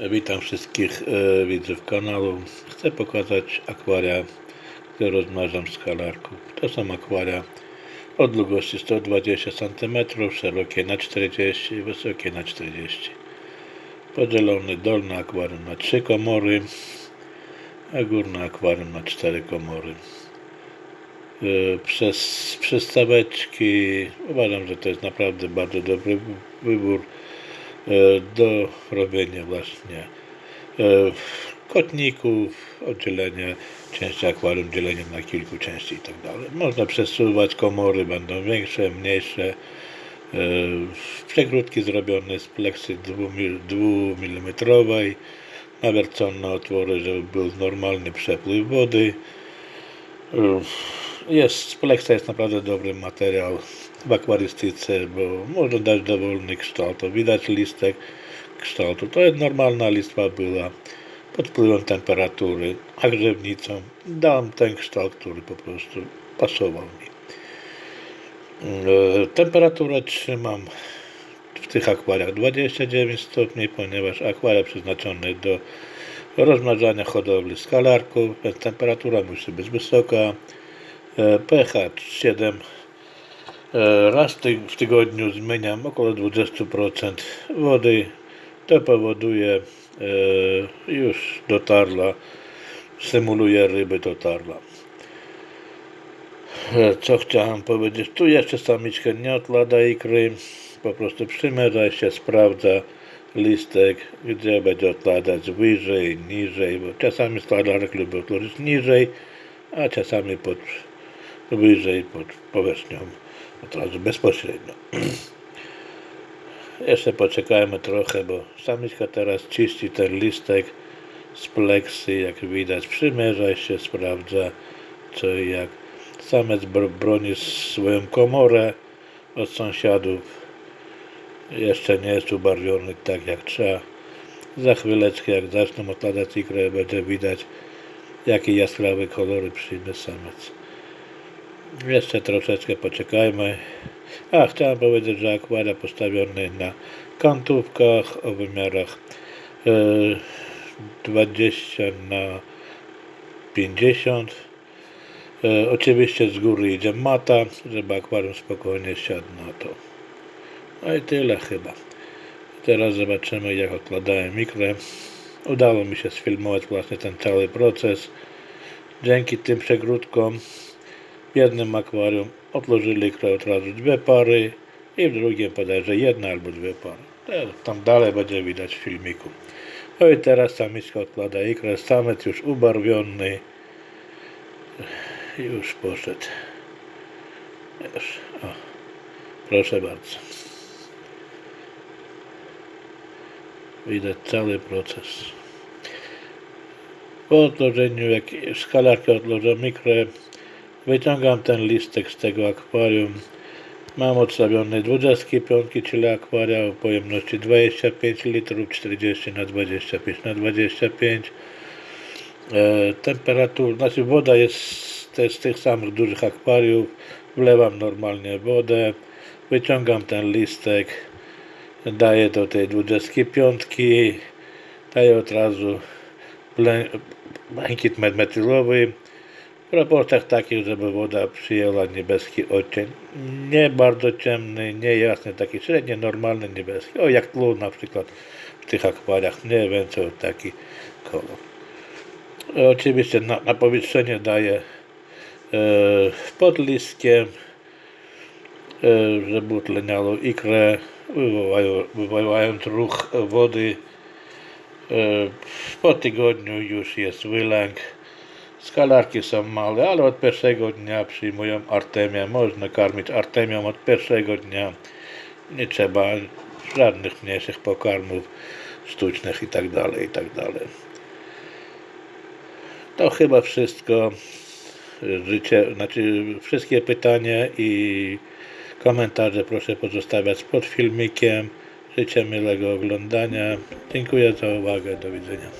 Witam wszystkich e, widzów kanału. Chcę pokazać akwaria, które rozmnażam z kalarków. To są akwaria o długości 120 cm, szerokie na 40 i wysokie na 40 Podzielony dolny akwarium na 3 komory, a górne akwarium na 4 komory. E, Przez przystaweczki uważam, że to jest naprawdę bardzo dobry wybór do robienia właśnie e, kotników, oddzielenia części akwarium, dzielenie na kilku części i tak dalej. Można przesuwać komory, będą większe, mniejsze. E, Przegródki zrobione z pleksy 2 mm, nawiercone otwory, żeby był normalny przepływ wody. Jest, pleksa jest naprawdę dobry materiał w akwarystyce, bo można dać dowolny kształt. Widać listek kształtu. To jest normalna listwa była pod wpływem temperatury, a grzewnicą dałem ten kształt, który po prostu pasował mi. E, Temperaturę trzymam w tych akwariach 29 stopni, ponieważ akwaria przeznaczone do rozmnażania hodowli skalarków, więc temperatura musi być wysoka. E, pH 7. E, Raz w tygodniu zmieniam około 20% wody. To powoduje e, już dotarla, symuluje ryby dotarla. E, Co chciałem powiedzieć? Tu jeszcze samiczka nie odlada ikry, po prostu przymierza się, sprawdza listek, gdzie będzie odkładać wyżej, niżej, bo czasami składarek lubi odłożyć niżej, a czasami pod, wyżej, pod powierzchnią, od razu bezpośrednio. Jeszcze poczekajmy trochę, bo samiczka teraz czyści ten listek z pleksy, jak widać, przymierza się, sprawdza co i jak. Samiec bro- broni swoją komorę od sąsiadów. Jeszcze nie jest ubarwiony tak jak trzeba. Za chwileczkę, jak zaczną odkładać ikrę, będzie widać, jakie jaskrawe kolory przyjmie samiec. Jeszcze troszeczkę poczekajmy. A, chciałem powiedzieć, że akwaria postawione na kantówkach o wymiarach e, 20 na 50. E, oczywiście z góry idzie mata, żeby akwarium spokojnie siadł na to. No i tyle chyba. Teraz zobaczymy jak odkładałem mikrę. Udało mi się sfilmować właśnie ten cały proces. Dzięki tym przegródkom w jednym akwarium odłożyli od razu dwie pary i w drugim bodajże jedna albo dwie pary. Tam dalej będzie widać w filmiku. No i teraz samiczka odkłada ikrę, samiec już ubarwiony. Już poszedł. Już. O. Proszę bardzo. Widać cały proces. Po odłożeniu, jak skalarkę odłożę mikrę, wyciągam ten listek z tego akwarium. Mam odstawione 25, czyli akwaria o pojemności 25 litrów, 40 na 25 na 25. E, temperatura, znaczy woda jest też z tych samych dużych akwariów. Wlewam normalnie wodę, wyciągam ten listek, daję do tej 25, daję od razu błękit metylowy w proporcjach takich, żeby woda przyjęła niebieski odcień. Nie bardzo ciemny, nie jasny, taki średnio normalny niebieski. O, jak tlu na przykład w tych akwariach, mniej więcej taki kolor. Oczywiście na, na powietrzenie daję e, pod listkiem, e, żeby utleniało ikrę, wywołają, wywołając ruch wody. E, po tygodniu już jest wylęk. Skalarki są małe, ale od pierwszego dnia przyjmują artemię. Można karmić artemią od pierwszego dnia. Nie trzeba żadnych mniejszych pokarmów sztucznych i tak dalej, i tak. To chyba wszystko. Życie, znaczy wszystkie pytania i komentarze proszę pozostawiać pod filmikiem. Życzę miłego oglądania. Dziękuję za uwagę. Do widzenia.